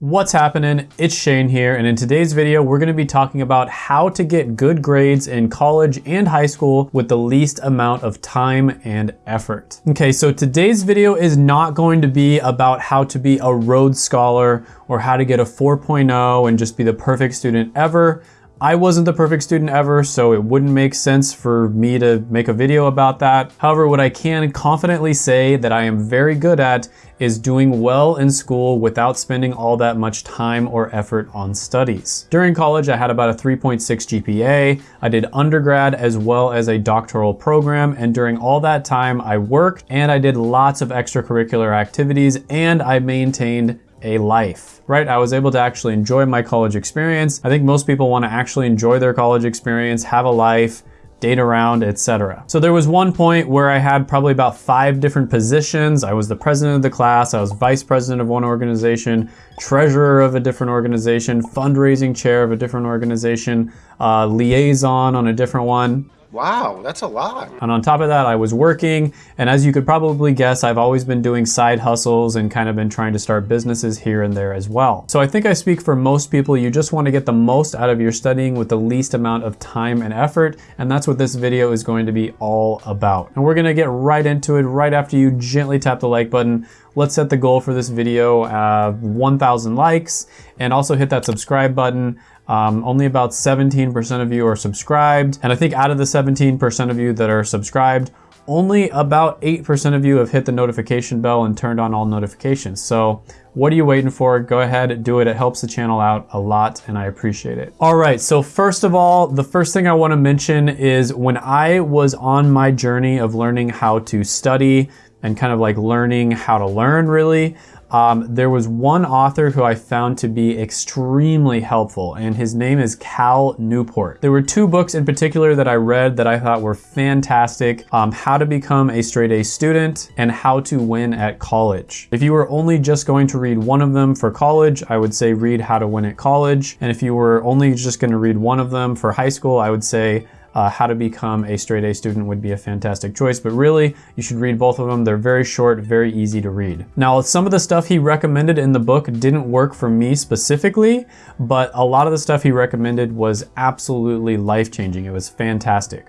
What's happening? It's Shane here, and in today's video, we're gonna be talking about how to get good grades in college and high school with the least amount of time and effort. Okay, so today's video is not going to be about how to be a Rhodes Scholar or how to get a 4.0 and just be the perfect student ever. I wasn't the perfect student ever, so it wouldn't make sense for me to make a video about that. However, what I can confidently say that I am very good at is doing well in school without spending all that much time or effort on studies. During college, I had about a 3.6 GPA. I did undergrad as well as a doctoral program, and during all that time, I worked and I did lots of extracurricular activities and I maintained a life, right? I was able to actually enjoy my college experience. I think most people want to actually enjoy their college experience, have a life, date around, etc. So there was one point where I had probably about five different positions. I was the president of the class, I was vice president of one organization, treasurer of a different organization, fundraising chair of a different organization, uh, liaison on a different one. Wow, that's a lot. And on top of that, I was working. And as you could probably guess, I've always been doing side hustles and kind of been trying to start businesses here and there as well. So I think I speak for most people. You just want to get the most out of your studying with the least amount of time and effort. And that's what this video is going to be all about. And we're going to get right into it right after you gently tap the like button. Let's set the goal for this video, uh, 1,000 likes, and also hit that subscribe button. Um, only about 17% of you are subscribed. And I think out of the 17% of you that are subscribed, only about 8% of you have hit the notification bell and turned on all notifications. So what are you waiting for? Go ahead, do it. It helps the channel out a lot and I appreciate it. All right, so first of all, the first thing I wanna mention is when I was on my journey of learning how to study and kind of like learning how to learn really, um, there was one author who I found to be extremely helpful, and his name is Cal Newport. There were two books in particular that I read that I thought were fantastic, um, How to Become a Straight A Student and How to Win at College. If you were only just going to read one of them for college, I would say read How to Win at College. And if you were only just gonna read one of them for high school, I would say uh, how to become a straight A student would be a fantastic choice, but really you should read both of them. They're very short, very easy to read. Now, some of the stuff he recommended in the book didn't work for me specifically, but a lot of the stuff he recommended was absolutely life-changing. It was fantastic.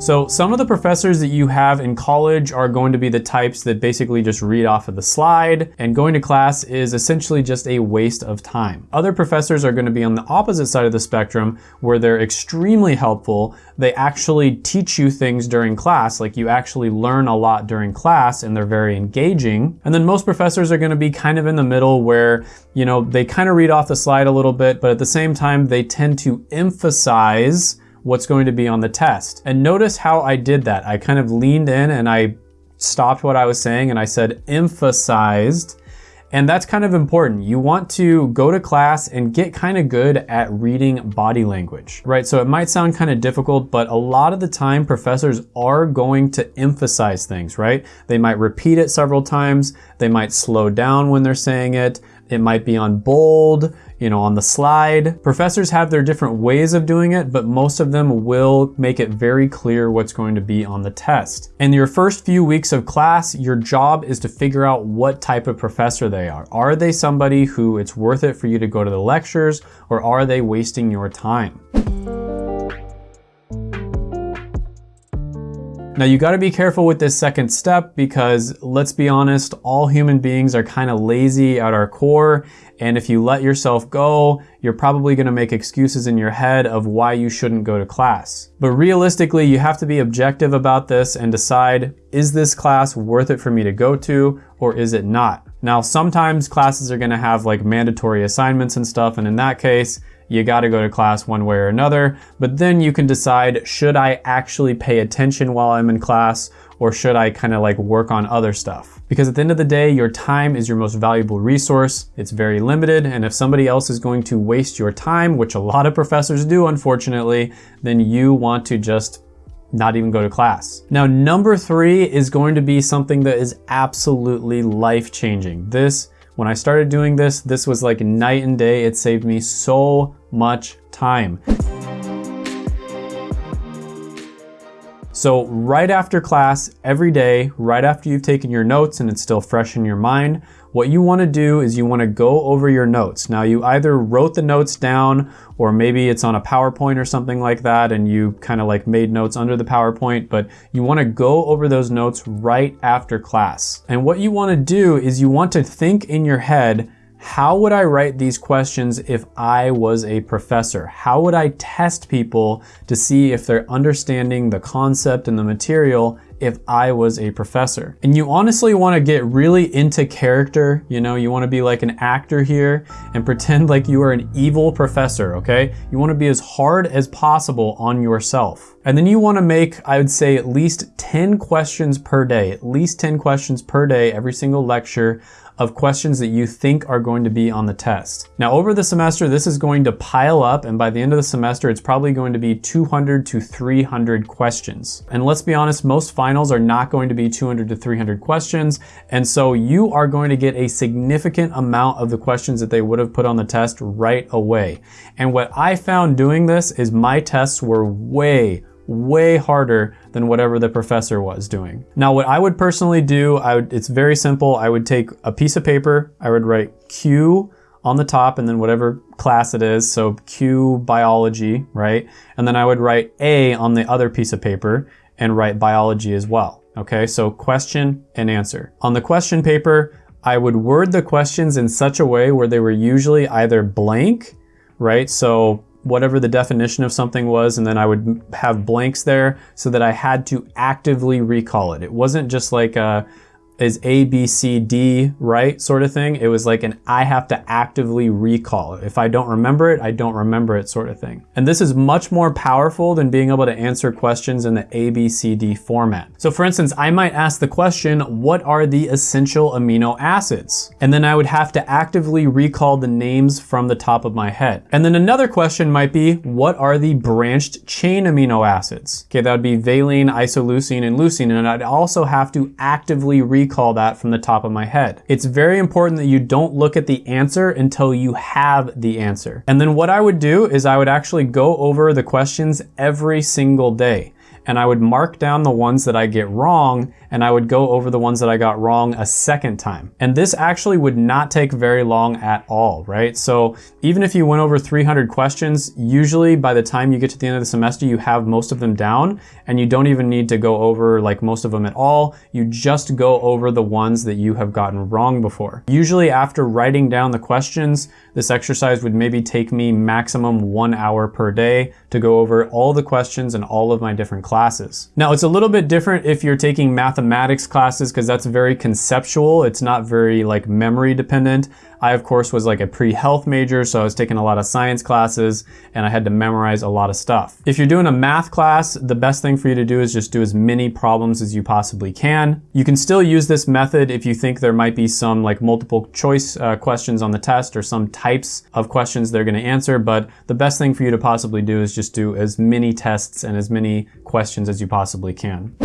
So some of the professors that you have in college are going to be the types that basically just read off of the slide and going to class is essentially just a waste of time. Other professors are gonna be on the opposite side of the spectrum where they're extremely helpful. They actually teach you things during class, like you actually learn a lot during class and they're very engaging. And then most professors are gonna be kind of in the middle where, you know, they kind of read off the slide a little bit, but at the same time, they tend to emphasize what's going to be on the test. And notice how I did that. I kind of leaned in and I stopped what I was saying and I said emphasized. And that's kind of important. You want to go to class and get kind of good at reading body language, right? So it might sound kind of difficult, but a lot of the time professors are going to emphasize things, right? They might repeat it several times. They might slow down when they're saying it. It might be on bold you know, on the slide. Professors have their different ways of doing it, but most of them will make it very clear what's going to be on the test. In your first few weeks of class, your job is to figure out what type of professor they are. Are they somebody who it's worth it for you to go to the lectures or are they wasting your time? Now you gotta be careful with this second step because let's be honest, all human beings are kind of lazy at our core. And if you let yourself go, you're probably gonna make excuses in your head of why you shouldn't go to class. But realistically, you have to be objective about this and decide, is this class worth it for me to go to or is it not? Now, sometimes classes are gonna have like mandatory assignments and stuff. And in that case, you gotta go to class one way or another, but then you can decide, should I actually pay attention while I'm in class or should I kind of like work on other stuff? Because at the end of the day, your time is your most valuable resource. It's very limited. And if somebody else is going to waste your time, which a lot of professors do, unfortunately, then you want to just not even go to class. Now, number three is going to be something that is absolutely life-changing. This when I started doing this, this was like night and day. It saved me so much time. So right after class, every day, right after you've taken your notes and it's still fresh in your mind, what you wanna do is you wanna go over your notes. Now you either wrote the notes down or maybe it's on a PowerPoint or something like that and you kind of like made notes under the PowerPoint, but you wanna go over those notes right after class. And what you wanna do is you want to think in your head, how would I write these questions if I was a professor? How would I test people to see if they're understanding the concept and the material if I was a professor. And you honestly wanna get really into character, you know, you wanna be like an actor here and pretend like you are an evil professor, okay? You wanna be as hard as possible on yourself. And then you wanna make, I would say, at least 10 questions per day, at least 10 questions per day, every single lecture of questions that you think are going to be on the test. Now over the semester, this is going to pile up and by the end of the semester, it's probably going to be 200 to 300 questions. And let's be honest, most finals are not going to be 200 to 300 questions. And so you are going to get a significant amount of the questions that they would have put on the test right away. And what I found doing this is my tests were way, way harder than whatever the professor was doing. Now, what I would personally do, I would, it's very simple. I would take a piece of paper, I would write Q on the top and then whatever class it is. So Q biology, right? And then I would write A on the other piece of paper and write biology as well. Okay, so question and answer. On the question paper, I would word the questions in such a way where they were usually either blank, right? So whatever the definition of something was, and then I would have blanks there so that I had to actively recall it. It wasn't just like a, is A, B, C, D right sort of thing. It was like an I have to actively recall. If I don't remember it, I don't remember it sort of thing. And this is much more powerful than being able to answer questions in the A, B, C, D format. So for instance, I might ask the question, what are the essential amino acids? And then I would have to actively recall the names from the top of my head. And then another question might be, what are the branched chain amino acids? Okay, that would be valine, isoleucine, and leucine. And I'd also have to actively recall recall that from the top of my head. It's very important that you don't look at the answer until you have the answer. And then what I would do is I would actually go over the questions every single day and I would mark down the ones that I get wrong and I would go over the ones that I got wrong a second time. And this actually would not take very long at all, right? So even if you went over 300 questions, usually by the time you get to the end of the semester, you have most of them down and you don't even need to go over like most of them at all. You just go over the ones that you have gotten wrong before. Usually after writing down the questions, this exercise would maybe take me maximum one hour per day to go over all the questions and all of my different classes. Now it's a little bit different if you're taking mathematics classes because that's very conceptual. It's not very like memory dependent. I of course was like a pre-health major, so I was taking a lot of science classes and I had to memorize a lot of stuff. If you're doing a math class, the best thing for you to do is just do as many problems as you possibly can. You can still use this method if you think there might be some like multiple choice uh, questions on the test or some types of questions they're gonna answer, but the best thing for you to possibly do is just do as many tests and as many questions as you possibly can.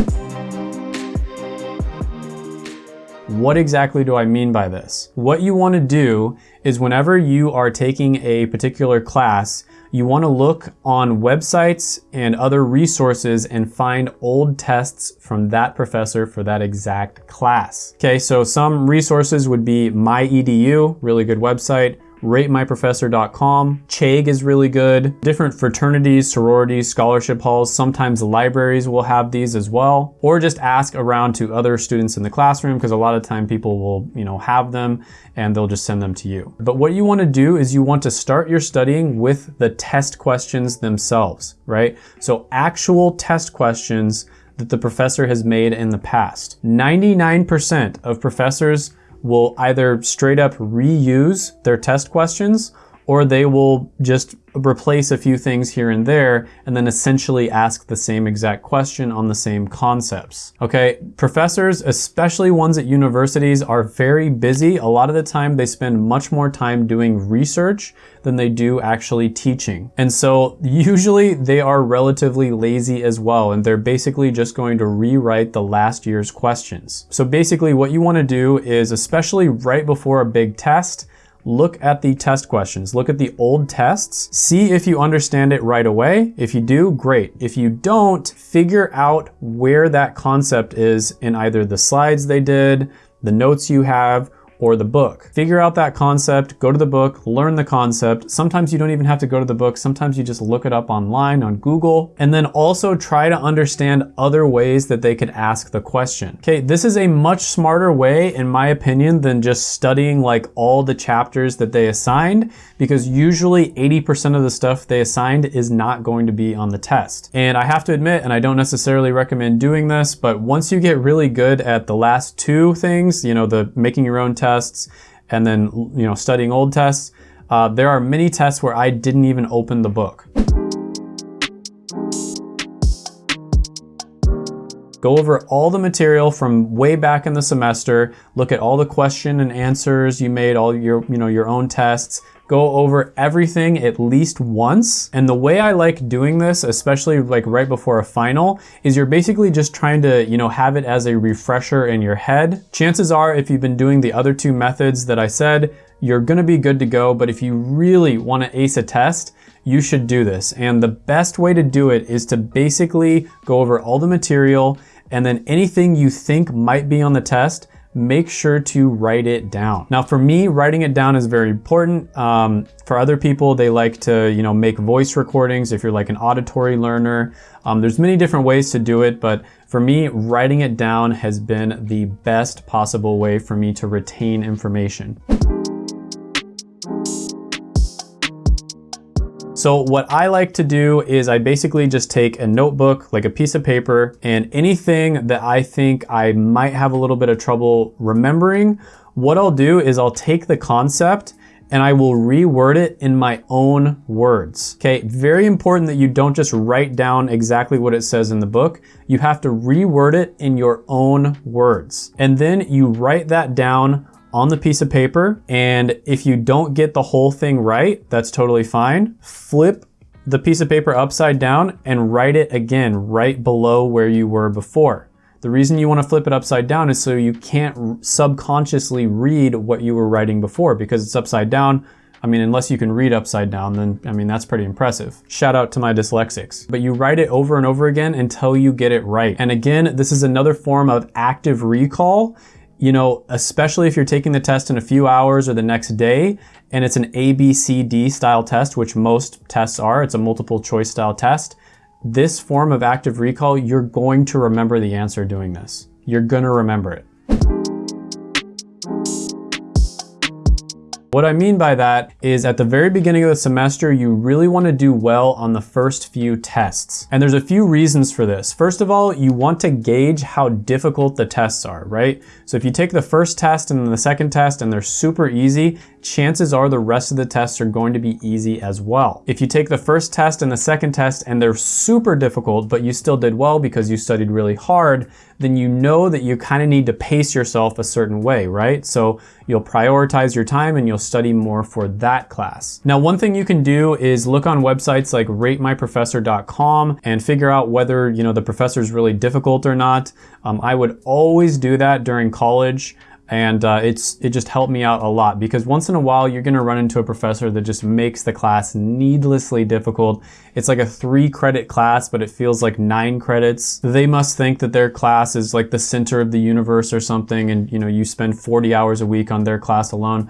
What exactly do I mean by this? What you wanna do is whenever you are taking a particular class, you wanna look on websites and other resources and find old tests from that professor for that exact class. Okay, so some resources would be MyEDU, really good website ratemyprofessor.com. Chegg is really good. Different fraternities, sororities, scholarship halls, sometimes libraries will have these as well. Or just ask around to other students in the classroom because a lot of time people will, you know, have them and they'll just send them to you. But what you want to do is you want to start your studying with the test questions themselves, right? So actual test questions that the professor has made in the past. 99% of professors will either straight up reuse their test questions or they will just replace a few things here and there and then essentially ask the same exact question on the same concepts. Okay, professors, especially ones at universities, are very busy. A lot of the time they spend much more time doing research than they do actually teaching. And so usually they are relatively lazy as well and they're basically just going to rewrite the last year's questions. So basically what you wanna do is, especially right before a big test, look at the test questions, look at the old tests, see if you understand it right away. If you do, great. If you don't, figure out where that concept is in either the slides they did, the notes you have, or the book. Figure out that concept, go to the book, learn the concept. Sometimes you don't even have to go to the book. Sometimes you just look it up online on Google and then also try to understand other ways that they could ask the question. Okay, this is a much smarter way in my opinion than just studying like all the chapters that they assigned because usually 80% of the stuff they assigned is not going to be on the test. And I have to admit, and I don't necessarily recommend doing this, but once you get really good at the last two things, you know, the making your own tests and then, you know, studying old tests, uh, there are many tests where I didn't even open the book. Go over all the material from way back in the semester, look at all the question and answers you made, all your, you know, your own tests, go over everything at least once. And the way I like doing this, especially like right before a final, is you're basically just trying to, you know, have it as a refresher in your head. Chances are if you've been doing the other two methods that I said, you're gonna be good to go. But if you really wanna ace a test, you should do this. And the best way to do it is to basically go over all the material and then anything you think might be on the test, make sure to write it down. Now for me, writing it down is very important. Um, for other people, they like to you know make voice recordings if you're like an auditory learner. Um, there's many different ways to do it, but for me, writing it down has been the best possible way for me to retain information. So what I like to do is I basically just take a notebook, like a piece of paper, and anything that I think I might have a little bit of trouble remembering, what I'll do is I'll take the concept and I will reword it in my own words. Okay, very important that you don't just write down exactly what it says in the book. You have to reword it in your own words. And then you write that down on the piece of paper. And if you don't get the whole thing right, that's totally fine. Flip the piece of paper upside down and write it again right below where you were before. The reason you want to flip it upside down is so you can't subconsciously read what you were writing before because it's upside down. I mean, unless you can read upside down, then, I mean, that's pretty impressive. Shout out to my dyslexics. But you write it over and over again until you get it right. And again, this is another form of active recall you know, especially if you're taking the test in a few hours or the next day, and it's an A, B, C, D style test, which most tests are, it's a multiple choice style test. This form of active recall, you're going to remember the answer doing this. You're gonna remember it. What I mean by that is at the very beginning of the semester, you really wanna do well on the first few tests. And there's a few reasons for this. First of all, you want to gauge how difficult the tests are, right? So if you take the first test and then the second test and they're super easy, chances are the rest of the tests are going to be easy as well. If you take the first test and the second test and they're super difficult, but you still did well because you studied really hard, then you know that you kind of need to pace yourself a certain way, right? So you'll prioritize your time and you'll study more for that class. Now, one thing you can do is look on websites like ratemyprofessor.com and figure out whether, you know, the professor is really difficult or not. Um, I would always do that during college and uh, it's it just helped me out a lot because once in a while you're gonna run into a professor that just makes the class needlessly difficult. It's like a three credit class, but it feels like nine credits. They must think that their class is like the center of the universe or something, and you know you spend 40 hours a week on their class alone.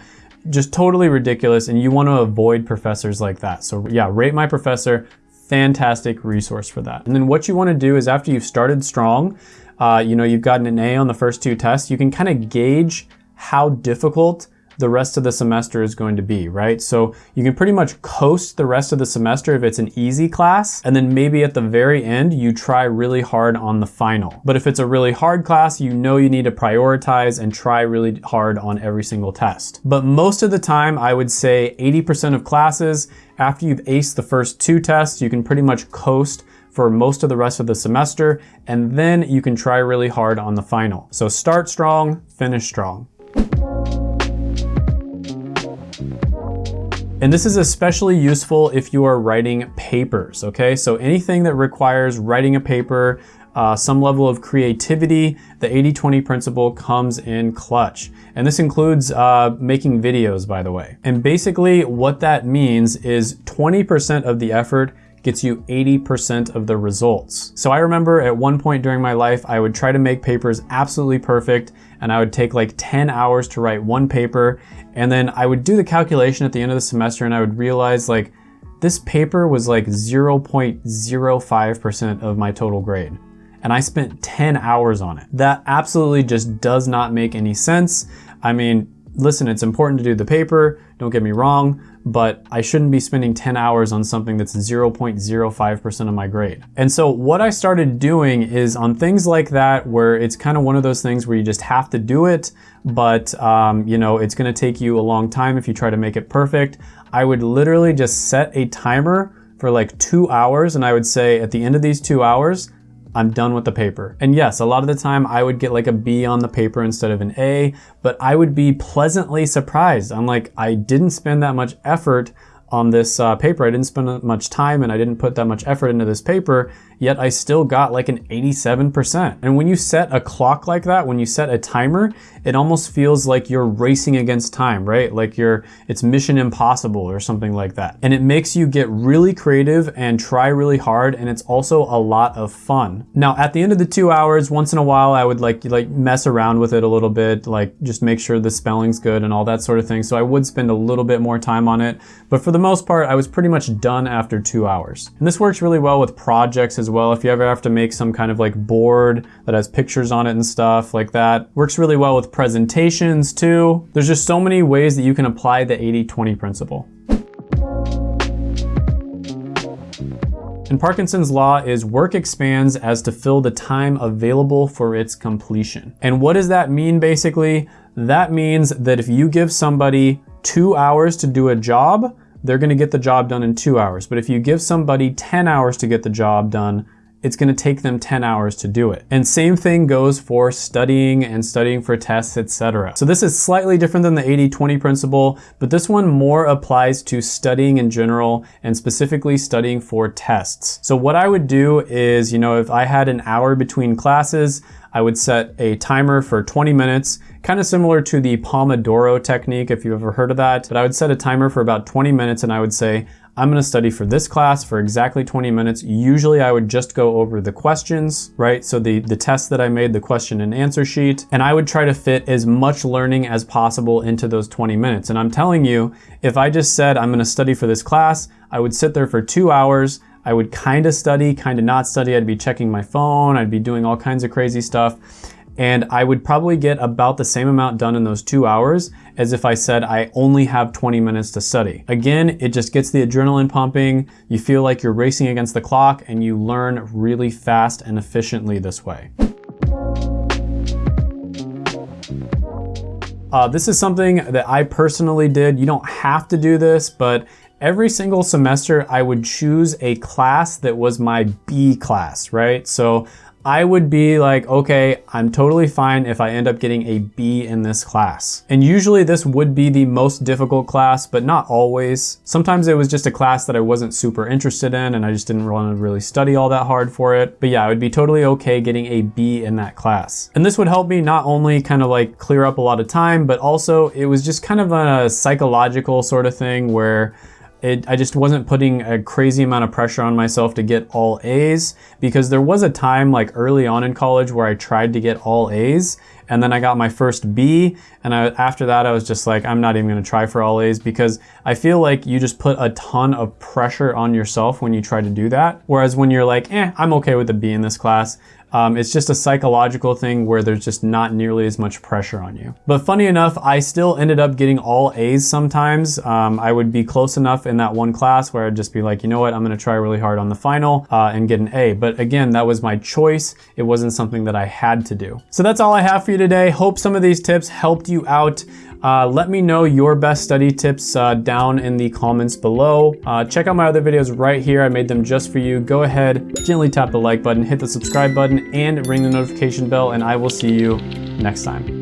Just totally ridiculous, and you want to avoid professors like that. So yeah, rate my professor. Fantastic resource for that. And then what you want to do is after you've started strong, uh, you know, you've gotten an A on the first two tests, you can kind of gauge how difficult the rest of the semester is going to be, right? So you can pretty much coast the rest of the semester if it's an easy class, and then maybe at the very end, you try really hard on the final. But if it's a really hard class, you know you need to prioritize and try really hard on every single test. But most of the time, I would say 80% of classes, after you've aced the first two tests, you can pretty much coast for most of the rest of the semester, and then you can try really hard on the final. So start strong, finish strong. And this is especially useful if you are writing papers, okay? So anything that requires writing a paper, uh, some level of creativity, the 80-20 principle comes in clutch. And this includes uh, making videos, by the way. And basically what that means is 20% of the effort gets you 80% of the results. So I remember at one point during my life, I would try to make papers absolutely perfect and I would take like 10 hours to write one paper. And then I would do the calculation at the end of the semester and I would realize like, this paper was like 0.05% of my total grade and I spent 10 hours on it. That absolutely just does not make any sense. I mean, listen, it's important to do the paper, don't get me wrong, but I shouldn't be spending 10 hours on something that's 0.05% of my grade. And so what I started doing is on things like that, where it's kind of one of those things where you just have to do it, but um, you know, it's gonna take you a long time if you try to make it perfect. I would literally just set a timer for like two hours and I would say at the end of these two hours, I'm done with the paper. And yes, a lot of the time I would get like a B on the paper instead of an A, but I would be pleasantly surprised. I'm like, I didn't spend that much effort on this uh, paper. I didn't spend much time and I didn't put that much effort into this paper yet I still got like an 87%. And when you set a clock like that, when you set a timer, it almost feels like you're racing against time, right? Like you're, it's mission impossible or something like that. And it makes you get really creative and try really hard. And it's also a lot of fun. Now at the end of the two hours, once in a while, I would like, like mess around with it a little bit, like just make sure the spelling's good and all that sort of thing. So I would spend a little bit more time on it. But for the most part, I was pretty much done after two hours. And this works really well with projects as well. If you ever have to make some kind of like board that has pictures on it and stuff like that. Works really well with presentations too. There's just so many ways that you can apply the 80-20 principle. And Parkinson's law is work expands as to fill the time available for its completion. And what does that mean basically? That means that if you give somebody two hours to do a job, they're gonna get the job done in two hours. But if you give somebody 10 hours to get the job done, it's gonna take them 10 hours to do it. And same thing goes for studying and studying for tests, etc. So this is slightly different than the 80-20 principle, but this one more applies to studying in general and specifically studying for tests. So what I would do is, you know, if I had an hour between classes, I would set a timer for 20 minutes, kind of similar to the Pomodoro technique, if you've ever heard of that. But I would set a timer for about 20 minutes and I would say, I'm gonna study for this class for exactly 20 minutes. Usually I would just go over the questions, right? So the, the test that I made, the question and answer sheet, and I would try to fit as much learning as possible into those 20 minutes. And I'm telling you, if I just said I'm gonna study for this class, I would sit there for two hours, I would kind of study, kind of not study. I'd be checking my phone. I'd be doing all kinds of crazy stuff and I would probably get about the same amount done in those two hours as if I said I only have 20 minutes to study. Again, it just gets the adrenaline pumping, you feel like you're racing against the clock, and you learn really fast and efficiently this way. Uh, this is something that I personally did. You don't have to do this, but every single semester I would choose a class that was my B class, right? So I would be like, okay, I'm totally fine if I end up getting a B in this class. And usually this would be the most difficult class, but not always. Sometimes it was just a class that I wasn't super interested in and I just didn't want to really study all that hard for it. But yeah, I would be totally okay getting a B in that class. And this would help me not only kind of like clear up a lot of time, but also it was just kind of a psychological sort of thing where it, I just wasn't putting a crazy amount of pressure on myself to get all A's because there was a time like early on in college where I tried to get all A's and then I got my first B and I, after that I was just like I'm not even gonna try for all A's because I feel like you just put a ton of pressure on yourself when you try to do that whereas when you're like eh I'm okay with a B in this class um, it's just a psychological thing where there's just not nearly as much pressure on you. But funny enough, I still ended up getting all A's sometimes. Um, I would be close enough in that one class where I'd just be like, you know what, I'm gonna try really hard on the final uh, and get an A. But again, that was my choice. It wasn't something that I had to do. So that's all I have for you today. Hope some of these tips helped you out. Uh, let me know your best study tips uh, down in the comments below. Uh, check out my other videos right here. I made them just for you. Go ahead, gently tap the like button, hit the subscribe button, and ring the notification bell, and I will see you next time.